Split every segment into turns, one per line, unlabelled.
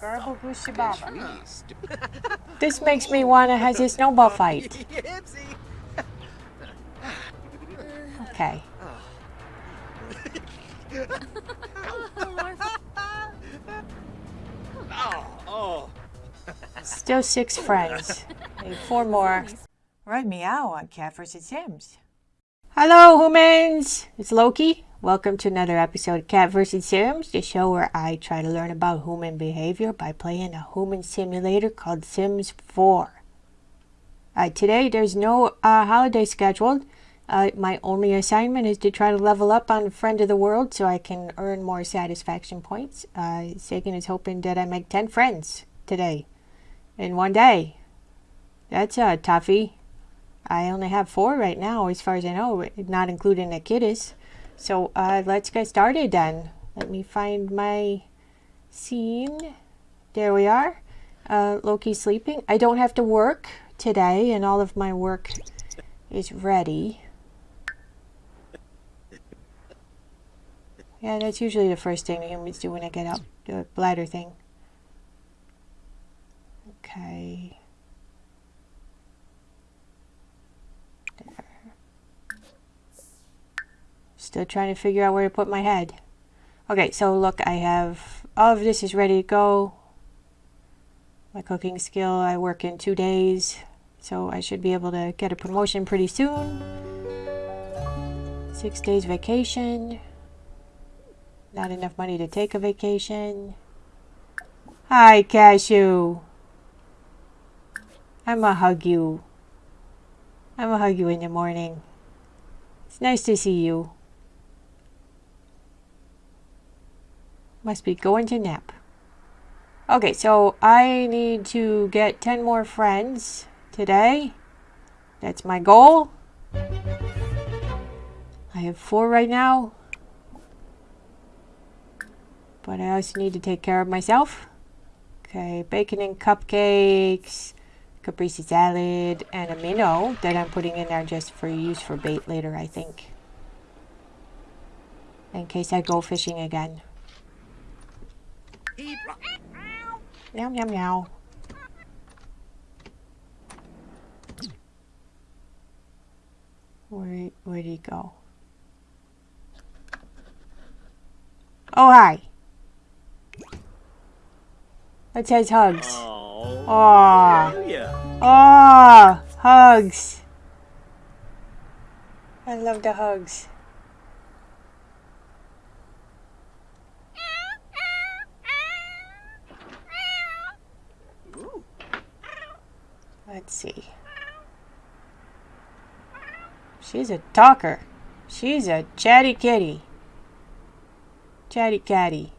Garble Gushibaba. This makes me want to have a snowball fight. Okay. Still six friends. Need four more. Right meow on Cat vs. Sims. Hello, humans! It's Loki. Welcome to another episode of Cat vs. Sims, the show where I try to learn about human behavior by playing a human simulator called Sims 4. Uh, today, there's no uh, holiday scheduled. Uh, my only assignment is to try to level up on a Friend of the World so I can earn more satisfaction points. Uh, Sagan is hoping that I make 10 friends today in one day. That's a toughie. I only have four right now, as far as I know, not including the kiddies. So uh, let's get started then. Let me find my scene. There we are. Uh, Loki's sleeping. I don't have to work today, and all of my work is ready. Yeah, that's usually the first thing humans do when I get up, the bladder thing. Okay. Still uh, trying to figure out where to put my head. Okay, so look, I have all of this is ready to go. My cooking skill, I work in two days, so I should be able to get a promotion pretty soon. Six days vacation. Not enough money to take a vacation. Hi, Cashew. I'ma hug you. I'ma hug you in the morning. It's nice to see you. Must be going to nap. Okay, so I need to get 10 more friends today. That's my goal. I have four right now. But I also need to take care of myself. Okay, bacon and cupcakes, caprese salad, and a minnow that I'm putting in there just for use for bait later, I think. In case I go fishing again. Meow, meow, meow. Where, where'd he go? Oh, hi. It says hugs.
Oh.
Aww. Aww. Hugs. I love the hugs. Let's see. She's a talker. She's a chatty kitty. Chatty catty.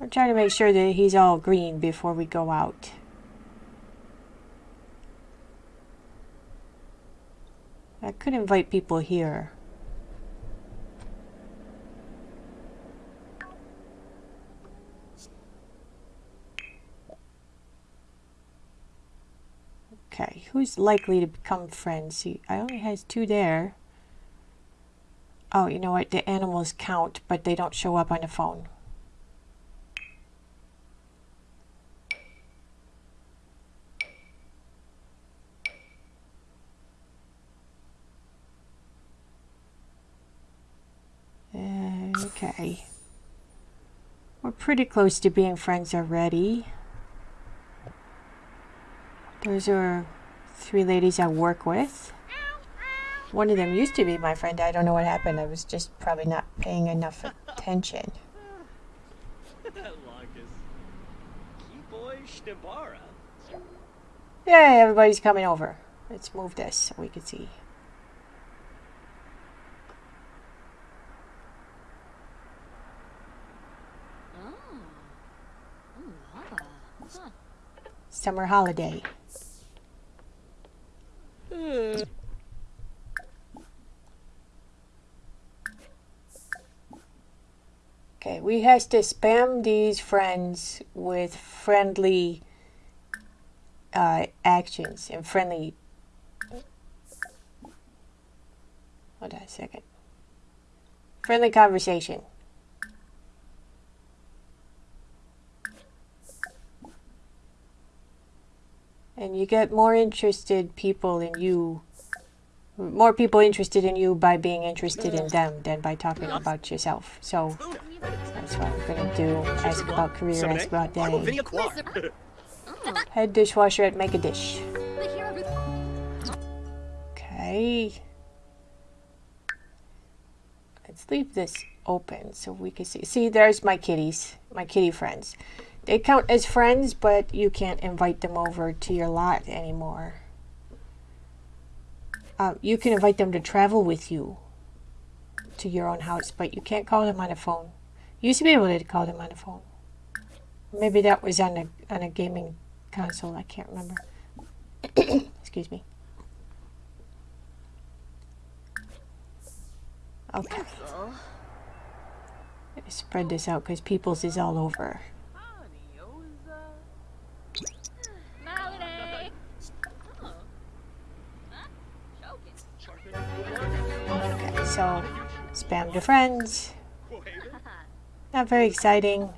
I'm trying to make sure that he's all green before we go out. I could invite people here. Okay, who's likely to become friends? See, I only has two there. Oh, you know what? The animals count, but they don't show up on the phone. Okay. We're pretty close to being friends already. Those are three ladies I work with. One of them used to be my friend. I don't know what happened. I was just probably not paying enough attention. Yay, everybody's coming over. Let's move this so we can see. Oh. Oh, Summer holiday. Okay, we has to spam these friends with friendly uh, actions and friendly. Hold on a second. Friendly conversation. And you get more interested people in you, more people interested in you by being interested in them than by talking about yourself. So that's what I'm gonna do. Ask about career, ask about day. Head dishwasher at Make a Dish. Okay. Let's leave this open so we can see. See, there's my kitties, my kitty friends. They count as friends, but you can't invite them over to your lot anymore. Uh, you can invite them to travel with you to your own house, but you can't call them on the phone. Used to be able to call them on the phone. Maybe that was on a on a gaming console. I can't remember. Excuse me. Okay. Let me spread this out because people's is all over. Okay, so spam to friends. Not very exciting.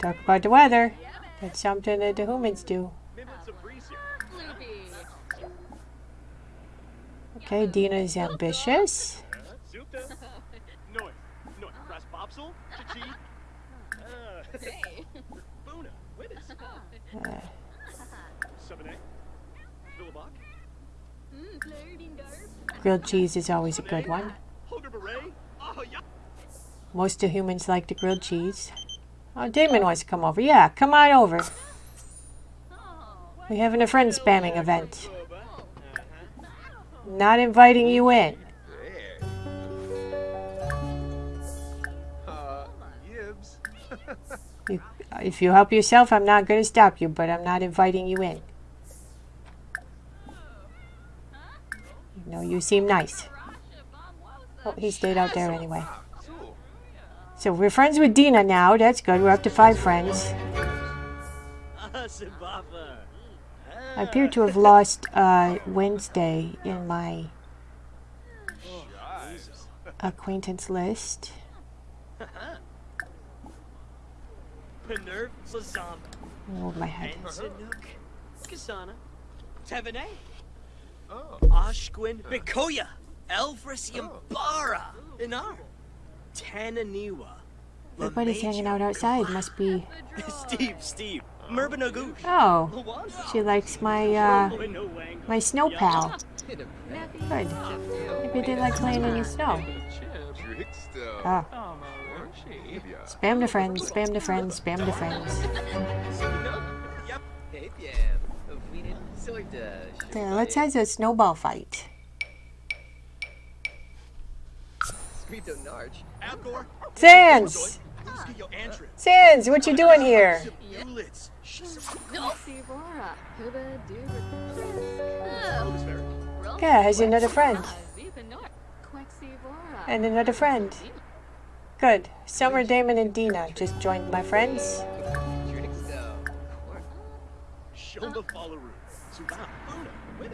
Talk about the weather. That's something that the humans do. Okay, Dina is ambitious. Uh, grilled cheese is always a good one. Most of humans like the grilled cheese. Oh, Damon wants to come over. Yeah, come on over. We're having a friend spamming event. Not inviting you in. You, if you help yourself, I'm not going to stop you, but I'm not inviting you in. Know, you seem nice. Oh, he stayed out there anyway. So we're friends with Dina now. That's good. We're up to five friends. I appear to have lost uh, Wednesday in my acquaintance list. Move my head.
Kasana. Tevene. Ashquin. Bikoya. Elfris Yambara. Inar. Tananiwa.
Everybody's hanging out outside. Must be.
Steve, Steve. Merbanagoosh.
Oh, she likes my uh, my snow pal. Good. Maybe they like playing in the snow. Ah. Spam to friends, spam to friends, spam to friends. There, let's have a snowball fight. Sans! Sans, what you doing here? Yeah, has another friend. And another friend. Good. Summer, Damon, and Dina just joined my friends.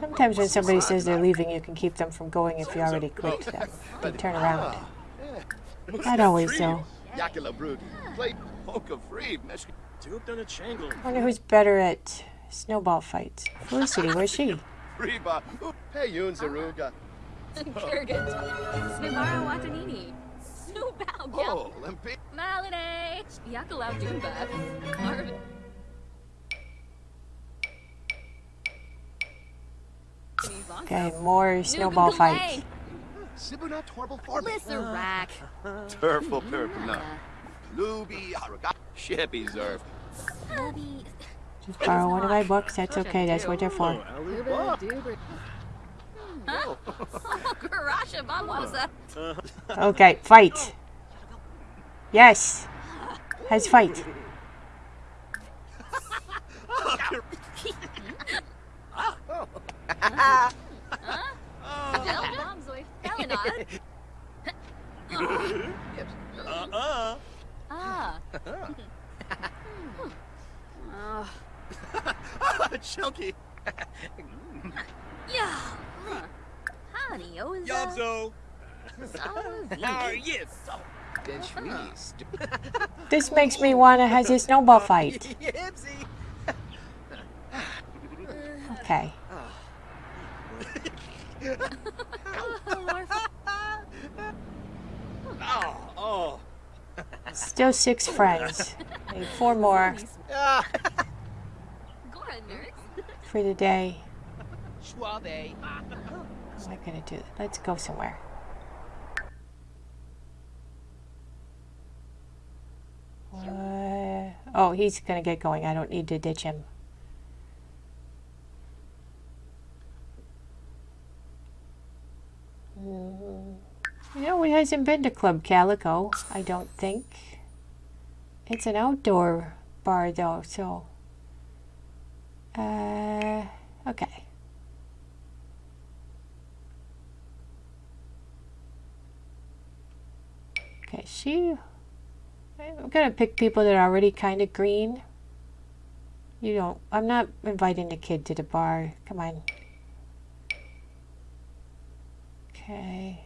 Sometimes when somebody says they're leaving, you can keep them from going if you already clicked them. They turn around. Not always, though. I wonder who's better at snowball fights. Felicity, where's she?
Reba, hey Yun Zaruga.
Kurgan. Snivara Watanini. Snowbow, yep.
Oh, Limpi.
Malade. Yakalau Doomba. Marvin.
Okay, more snowball fights.
Sibuna Torble Farby.
Lissarak.
Uh, Turful Perpina. Luby Haraga. Shippy Zerf.
Just borrow one of my books. That's okay. That's what they're for.
Oh,
Okay, fight. Yes. Has fight.
Del Bombzoid. Elinod.
Uh-uh.
Ah. Oh,
Chunky.
yeah. Huh. Honey, oh, is that?
Yabzo.
Oh,
Ah, yes.
This makes me want to have a snowball fight.
Yipsy.
Okay.
Oh, oh.
Still six friends. Need four more.
Go ahead, nerds.
for the day. Am I gonna do? that? Let's go somewhere. Oh, he's gonna get going. I don't need to ditch him. Mm, You know, it hasn't been to Club Calico, I don't think. It's an outdoor bar, though, so. Uh, okay. Okay, she. I'm gonna pick people that are already kind of green. You don't. I'm not inviting the kid to the bar. Come on. Okay.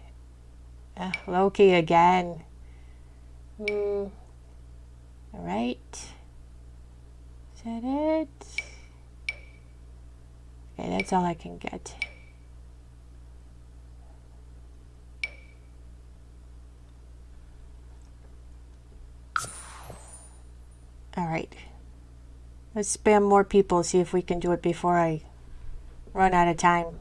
Uh, Loki again. Hmm. All right. Is that it? Okay, that's all I can get. All right. Let's spam more people, see if we can do it before I run out of time.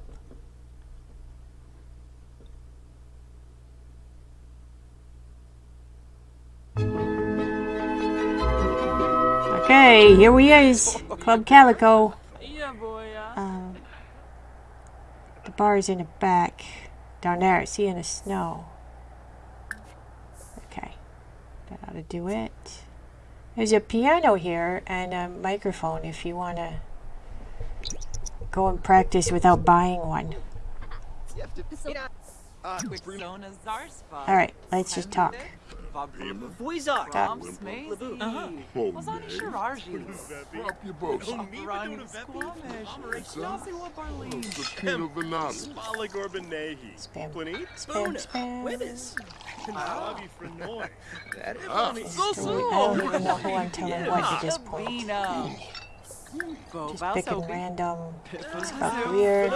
Okay, here we is. Club Calico.
Yeah, boy.
Um, the bar is in the back. Down there, see in the snow. Okay. That ought to do it. There's a piano here and a microphone if you want to go and practice without buying one. Alright, let's just talk.
Voizak.
Tom Smazy.
Oh,
Wazani Shiraji. Rani Squamish. Nazi Wabarlin.
Sakina Venati.
Spala Gorbanehi.
Spam.
Plenty.
Spam,
Spona.
spam.
Withers. Bobby Frenoy.
Ah,
So
I don't even know who I'm telling what at this point.
Bina.
Just picking random stuff weird.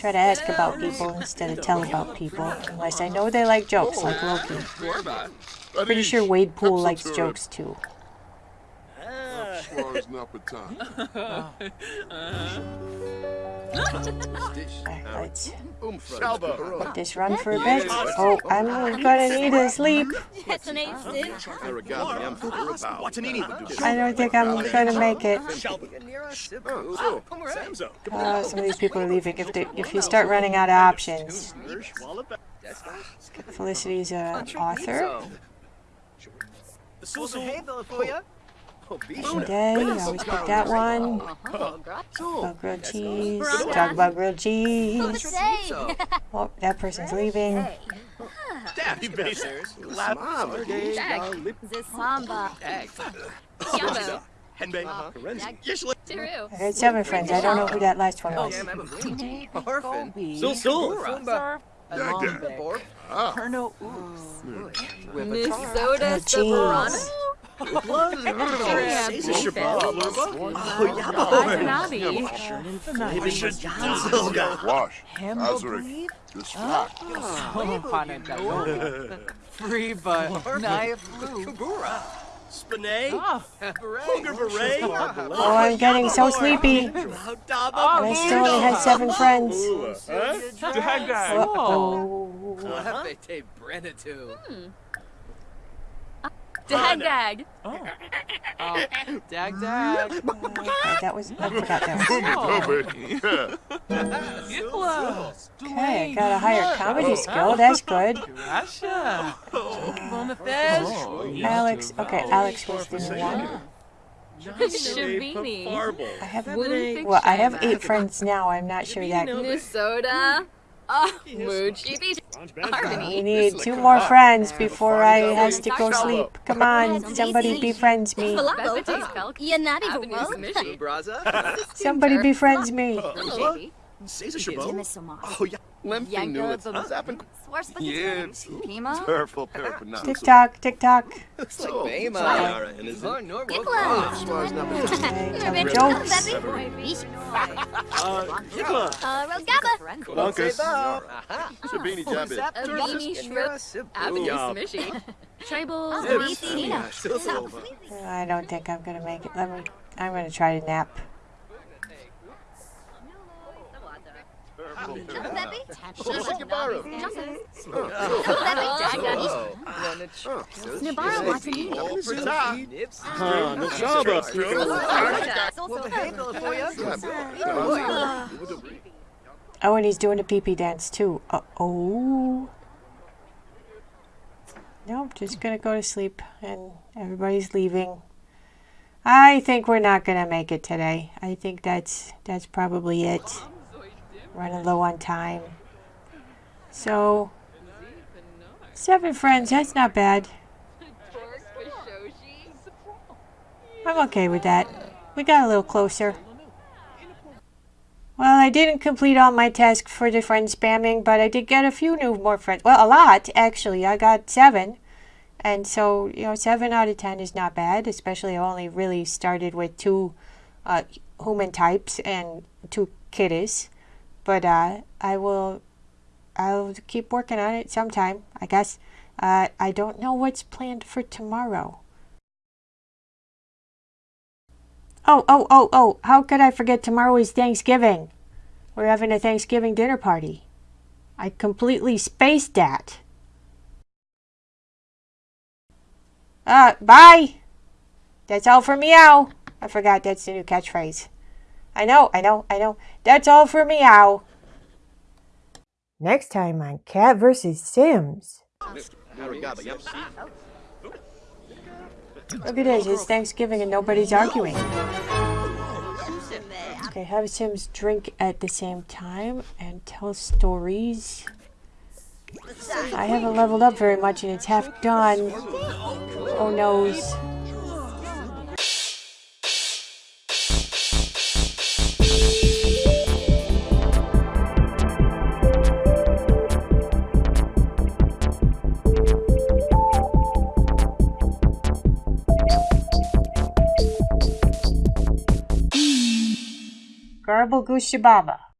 Try to ask about people instead of tell about people. Unless I know they like jokes, like Loki. Pretty sure Wade Poole likes jokes too.
Schwarz Napatan.
Alright, let's
Umfra.
let this run for a bit. Oh, I'm gonna need a sleep.
That's an eight sid.
Aragami. I'm Furabao.
Watanini would do.
I don't think I'm gonna make it.
Shelby.
Oh,
Samzo.
Uh, some of these people are leaving. If they, if you start running out of options,
Wallaba.
Felicity's an author.
Susu.
Today, I always pick that one. About grilled cheese. Talk about grilled cheese. Oh, that person's leaving.
Daddy Basers.
Mom.
The samba. Yumbo.
Henbei. Karenzi. Yishla.
Tiru.
Seven friends. I don't know who that last one was.
Sul Sul.
Surf. Alombe.
Ah,
Perno Oops.
Minnesota
Grilled cheese.
Caesar Shabbat. Oh, yeah, boy.
Wash.
Hambo
Azaric.
Bleed.
This flat.
Free but Naya Flu.
Spinay.
Ah,
Oh, I'm getting so sleepy. And I still only had seven friends. Uh-oh.
Oh, dag dag.
Okay, that was, I forgot that was.
Yukla.
Okay, I got a higher comedy skill. That's good.
Russia. On. Oh,
Alex, okay, Alex was the new one.
Shabini.
I have, well, I have eight friends now. I'm not sure that.
Minnesota. Oh, Moochie Beach.
We
Harmony.
need two more friends before I has to go sleep. Come on, somebody befriends me.
Falafel. Yanati
Mishi.
Somebody befriends me.
Baby.
Caesar Chabot.
Jimisoma.
Oh, yeah.
Lempty knew
Yanka
it.
the
Zappin'
Yeah.
Pima.
purple purple
Tick tock, tick tock.
Looks
like Bama.
Sayara and his...
Oh, no,
Nicola.
Hey, tell me jokes.
Uh, Nicola.
Uh, Rogaba.
Bonkers.
Sabini Jabit.
A beanie shrimp. Abby
Yeah.
Smishy. Tribal.
Zips.
Nina.
Yeah, Silsilva.
I don't think I'm gonna make it. Let me. I'm gonna try to nap.
Nabara Watani.
Huh, no
Oh, and he's doing a pee pee dance too. Uh oh. Nope, just gonna go to sleep and everybody's leaving. I think we're not gonna make it today. I think that's that's probably it. Running low on time. So seven friends, that's not bad. I'm okay with that. We got a little closer. Well, I didn't complete all my tasks for the friend spamming, but I did get a few new more friends. Well, a lot, actually. I got seven. And so, you know, seven out of ten is not bad, especially I only really started with two uh, human types and two kitties. But uh, I will, I'll keep working on it sometime, I guess. Uh, I don't know what's planned for tomorrow. Oh, oh, oh, oh, how could I forget tomorrow is Thanksgiving? We're having a Thanksgiving dinner party. I completely spaced that. Uh, bye. That's all for meow. I forgot that's the new catchphrase. I know, I know, I know. That's all for meow. Next time on Cat vs. Sims. Look at this, it's Thanksgiving and nobody's arguing. Okay, have Sims drink at the same time and tell stories. I haven't leveled up very much and it's half done. Oh noes. Goose Shababa.